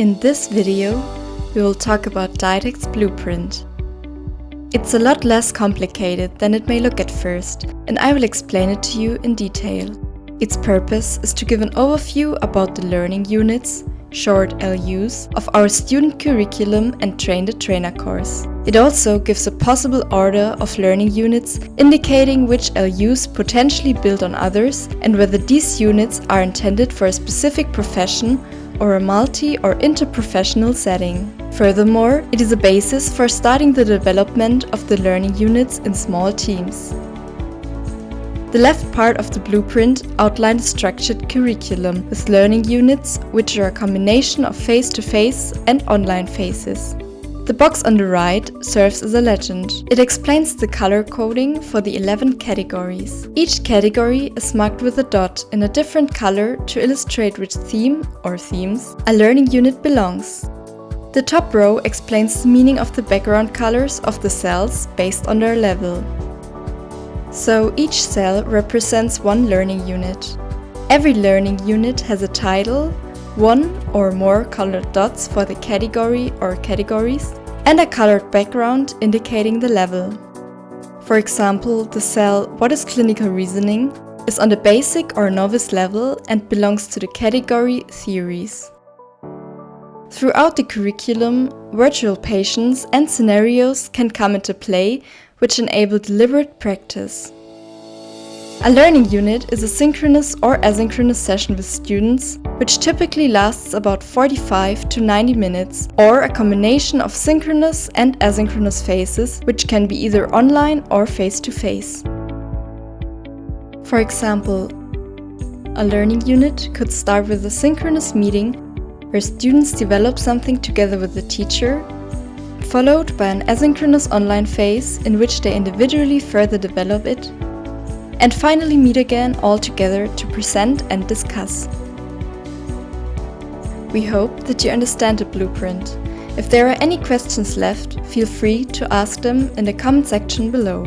In this video, we will talk about DID-ACT's blueprint. It's a lot less complicated than it may look at first, and I will explain it to you in detail. Its purpose is to give an overview about the learning units, short LUs, of our student curriculum and Train the Trainer course. It also gives a possible order of learning units, indicating which LUs potentially build on others and whether these units are intended for a specific profession or a multi or interprofessional setting. Furthermore, it is a basis for starting the development of the learning units in small teams. The left part of the blueprint outlines a structured curriculum with learning units, which are a combination of face-to-face -face and online phases. The box on the right serves as a legend. It explains the color coding for the 11 categories. Each category is marked with a dot in a different color to illustrate which theme, or themes, a learning unit belongs. The top row explains the meaning of the background colors of the cells based on their level. So each cell represents one learning unit. Every learning unit has a title, one or more colored dots for the category or categories, and a colored background indicating the level. For example, the cell What is clinical reasoning is on the basic or novice level and belongs to the category Theories. Throughout the curriculum, virtual patients and scenarios can come into play which enable deliberate practice. A learning unit is a synchronous or asynchronous session with students, which typically lasts about 45 to 90 minutes, or a combination of synchronous and asynchronous phases, which can be either online or face-to-face. -face. For example, a learning unit could start with a synchronous meeting where students develop something together with the teacher, followed by an asynchronous online phase in which they individually further develop it and finally meet again all together to present and discuss. We hope that you understand the blueprint. If there are any questions left, feel free to ask them in the comment section below.